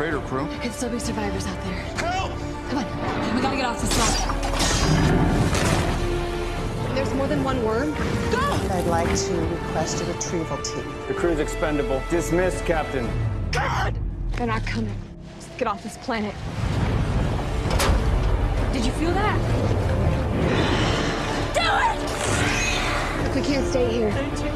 crew? There could still be survivors out there. Help! Come on, we gotta get off this planet. There's more than one worm. Go! I'd like to request a retrieval team. The crew's expendable. Dismissed, Captain. God! They're not coming. Just get off this planet. Did you feel that? Do it! Look, we can't stay here. They're too.